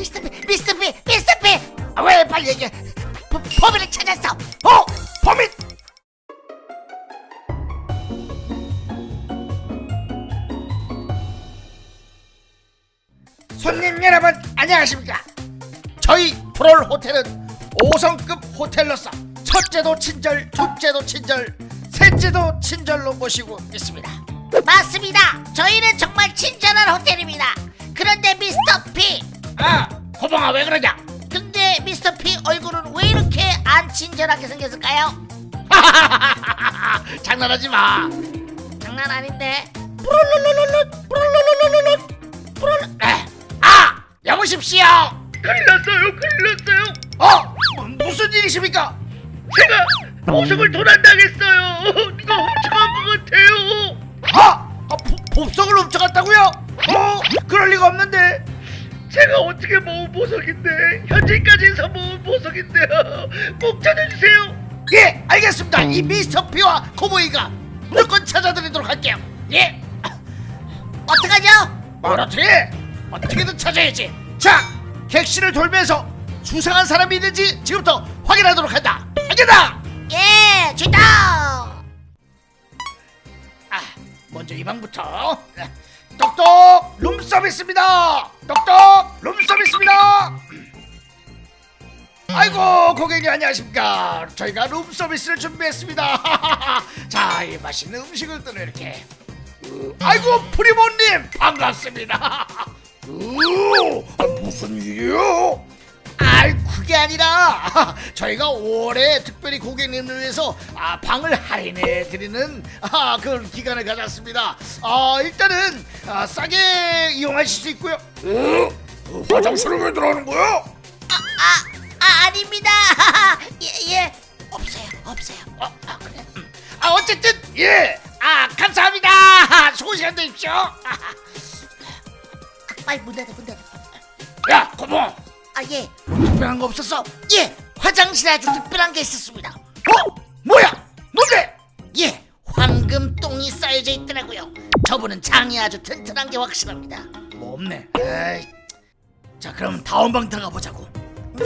미스터 피 미스터 피 미스터 피왜 빨리 얘기해? 보- 범인을 찾았어. 어? 범인! 손님 여러분 안녕하십니까? 저희 프롤 호텔은 5성급 호텔로서 첫째도 친절 둘째도 친절 셋째도 친절로 모시고 있습니다. 맞습니다. 저희는 정말 친절한 호텔입니다. 그런데 미스터 피 아, 호봉아 왜 그러냐? 근데 미스터 피 얼굴은 왜 이렇게 안 친절하게 생겼을까요? 장난하지 마. 장난 아닌데. 뿌룰룰룰룰, 뿌룰룰룰룰, 뿌룰. 에, 아, 여보십시오. 큰일 났어요 큰일 났어요 어, 뭐, 무슨 일이십니까? 제가 보석을 도난당했어요 누가 훔쳐간 것 같아요 아, 아 보, 복석을 훔쳐갔다고요? 어, 그럴 리가 없는데. 제가 어떻게 모은 보석인데 현재까지 모은 보석인데요 꼭 찾아주세요 예, 알겠습니다. 이 미스터 피와 코보이가 무조건 찾아드리도록 할게요. 예. 어떡하죠? 뭘 어떻게? 어떻게든 찾아야지. 자, 객실을 돌면서 수상한 사람이 있는지 지금부터 확인하도록 한다. 알겠다. 예, 주다. 아, 먼저 이 방부터. 똑똑 룸 서비스입니다. 똑똑 룸 서비스입니다. 아이고 고객님 안녕하십니까 저희가 룸 서비스를 준비했습니다 자 이 맛있는 음식을 또 이렇게 으, 아이고 프리모님 반갑습니다 무슨 일이요? 아이 그게 아니라 저희가 올해 특별히 고객님을 위해서 아, 방을 할인해 드리는 아, 그런 기간을 가졌습니다 아, 일단은 아, 싸게 이용하실 수 있고요 어? 화장실을 왜 들어가는 거야? 아, 아 아닙니다. 예, 예. 없어요, 없어요. 어, 아, 그래. 음. 아, 어쨌든 예. 아, 감사합니다. 좋은 시간 되십시오. 아, 빨리 문 닫아, 문 닫아. 야, 고모. 아, 예. 뭐 특별한 거 없었어? 예. 화장실에 아주 특별한 게 있었습니다. 어? 뭐야? 뭔데? 예. 황금 똥이 쌓여져 있더라고요. 저분은 장이 아주 튼튼한 게 확실합니다. 뭐 없네. 에이. 자, 그럼 다음 방 들어가 보자고. 네.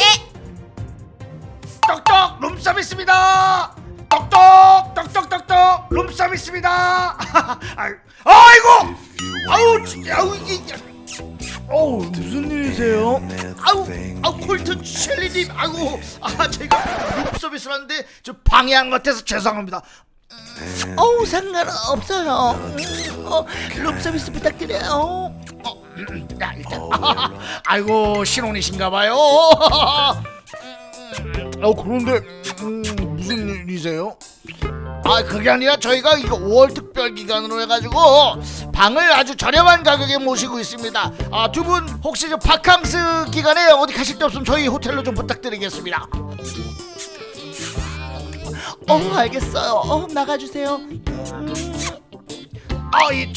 똑똑 룸 서비스입니다. 똑똑 똑똑 똑똑 룸 서비스입니다. 아이- 아이고 아우 아우 이게 어우 무슨 일이세요? 아우 아우 콜튼 셸리님 아이고 아 저희가 룸 서비스를 하는데 저 방해한 것 같아서 죄송합니다. 음, 어우 상관없어요. 음, 어, 룸 서비스 부탁드려요. 어, 음, 야 일단 아이고 신혼이신가 봐요. 어 그런데 음, 무슨 일이세요? 아 그게 아니라 저희가 이거 5월 특별 기간으로 해가지고 방을 아주 저렴한 가격에 모시고 있습니다. 아 두 분 혹시 저 바캉스 기간에 어디 가실 데 없으면 저희 호텔로 좀 부탁드리겠습니다. 어 알겠어요. 어 나가주세요. 아예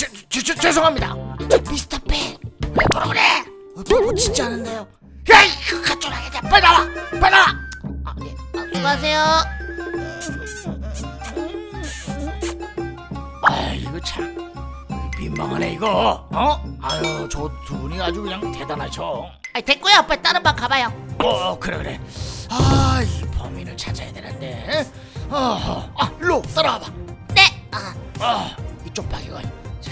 죄송합니다. 저 미스터 팬왜 뭐라 그래? 어, 뭐 진짜 않은데요. 야이 그 가짜라게 빨리 나와 빨리 나와. 아, 네. 아, 수고하세요. 아 이거 참 민망하네 이거. 어? 아유 저 두 분이 아주 그냥 대단하죠. 아 됐고요. 빨리 다른 방 가봐요. 어 그래 그래. 아 이 범인을 찾아야 되는데. 어 아 일로 따라와봐. 네 아. 아, 이쪽 방이건 자,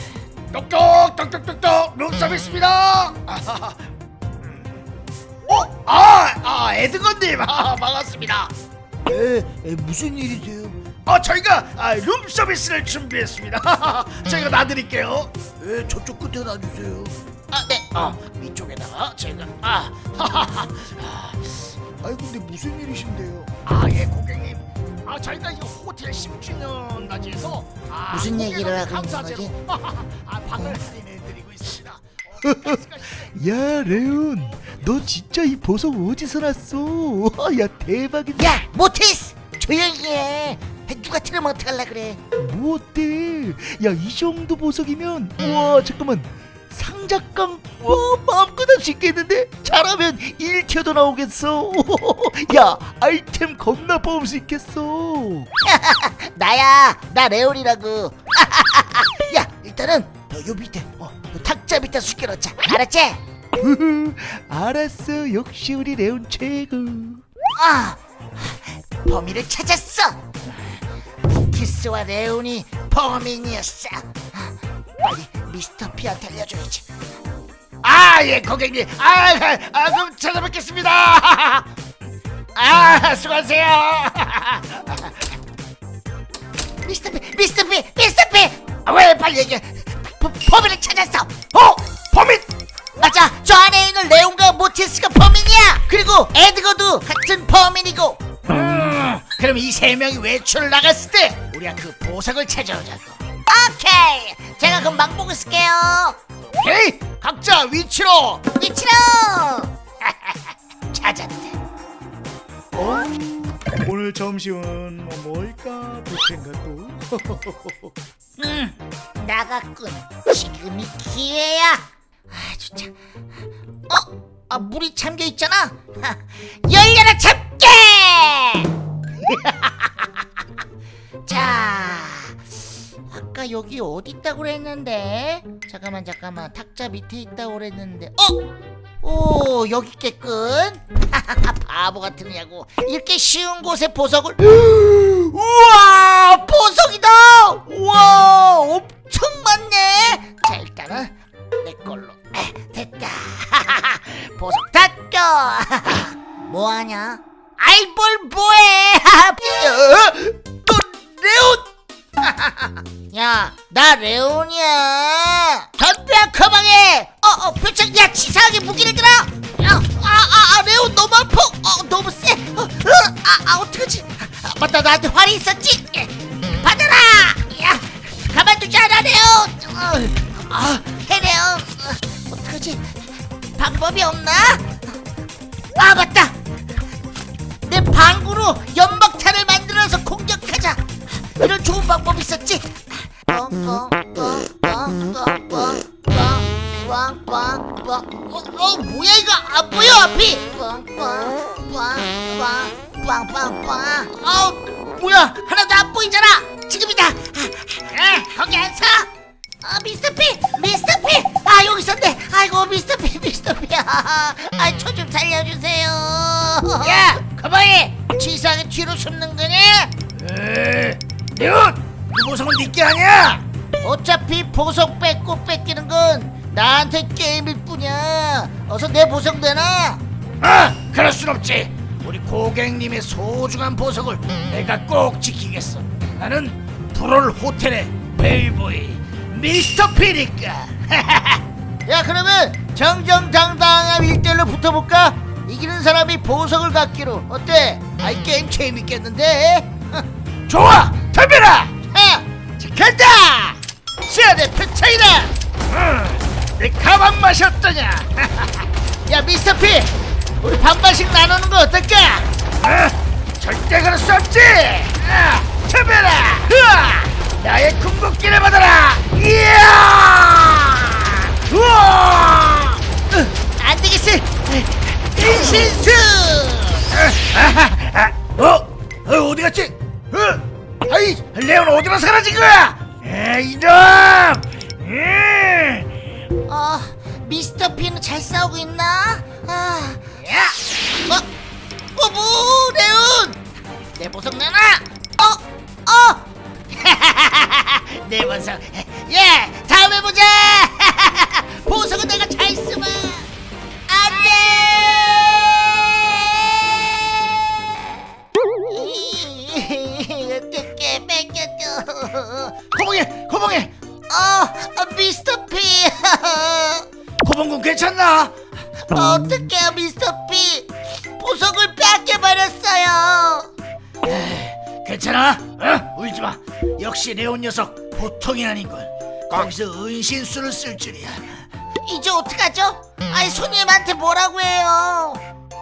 똑똑 똑똑똑똑 룸 서비스입니다. 아하하. 어? 아, 아 에드건님. 아, 반갑습니다. 에, 에 무슨 일이세요? 어 저희가 아, 룸 서비스를 준비했습니다. 저희가 놔드릴게요. 에 저쪽 끝에 놔주세요. 아 네. 어 이쪽에다가 제가 아 하하하. 아, 아이 근데 무슨 일이신데요? 아 예 고객님. 아 저희가 이 호텔 10주년 맞이해서 아, 무슨 얘기를 하고 있는 감사제로 아 방을 할인해드리고 있습니다. 어, 야 레온 너 진짜 이 보석 어디서 났어 야 대박이다 야 모티스 조용히 해 누가 틀으면 어떡할라 그래. 뭐 어때 야이 정도 보석이면 우와 잠깐만. 상작강 와 마음껏 할 수 있겠는데? 잘하면 1티어도 나오겠어. 야 아이템 겁나 뽑을 수 있겠어. 나야 나 레온이라고. 야 일단은 어, 요 밑에 어, 요 탁자 밑에 숙여 놓자. 알았지? 알았어. 역시 우리 레온 최고. 아 범인을 찾았어 티스와 레온이 범인이었어. 빨리 미스터 피한테 알려줘야지. 아 예 고객님. 아, 아, 아 그럼 찾아뵙겠습니다. 아 수고하세요. 미스터 피 미스터 피 미스터 피왜 빨리 얘기해? 버- 범인을 찾았어. 어? 범인! 맞아. 저 안에 있는 레온과 모티스가 범인이야. 그리고 에드거도 같은 범인이고. 음, 그럼 이 세 명이 외출을 나갔을 때 우리가 그 보석을 찾아오자고. 오케이. 제가 금방 보고 있을게요. 오케이 각자 위치로. 위치로. 찾았대. 어? 오늘 점심은 뭐 뭘까? 부텐가 또 음 나갔군. 지금이 기회야. 아 진짜. 어? 아 물이 잠겨 있잖아? 하, 열려라 잡게 자 아까 여기 어디 있다고 그랬는데? 잠깐만 잠깐만. 탁자 밑에 있다고 그랬는데. 어? 오 여기 있겠군. 바보 같으냐고. 이렇게 쉬운 곳에 보석을. 우와 보석이다! 우와 엄청 많네. 자 일단은 내 걸로 나한테 활이 있었지. 예, 받아라. 야, 가만두지 않아, 레온. 어, 아, 해, 레온. 어, 어떡하지? 방법이 없나? 아, 맞다. 아초 좀 살려주세요. 야 가만히 치사하게 뒤로 숨는 거냐 에 레온 그 보석은 니게 아니야 어차피 보석 뺏고 뺏기는 건 나한테 게임일 뿐이야. 어서 내 보석 내놔. 아 그럴 순 없지. 우리 고객님의 소중한 보석을 내가 꼭 지키겠어. 나는 불올 호텔의 벨보이 미스터 피니까. 야 그러면 정정당당한 1대1로 붙어볼까? 이기는 사람이 보석을 갖기로. 어때? 아이 게임 재밌겠는데? 좋아! 덤벼라! 하! 자, 간다! 시야대 표창이다! 음, 내 가방 맛이 어떠냐? 야 미스터 피! 우리 반반씩 나누는 거 어떨까? 아, 절대 그럴 수 없지! 아, 덤벼라! 으아, 나의 궁극기를 받아라! 이야! 우와 안 되겠어 인신수 아, 어? 어? 어디 갔지? 어? 아이 레온 어디로 사라진 거야? 에이 이놈! 음. 어 미스터 피는 잘 싸우고 있나? 아, 야! 어, 어머 레온 내 보석 내놔 어, 어 내 보석 예 괜찮나? 어떡해요 미스터 피 보석을 뺏겨버렸어요 괜찮아? 어? 울지마 역시 레온 녀석 보통이 아닌걸 거기서 은신수를 쓸 줄이야 이제 어떡하죠? 아이 손님한테 뭐라고 해요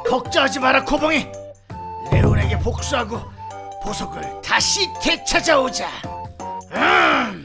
걱정하지 마라 고봉이 레온에게 복수하고 보석을 다시 되찾아오자 음.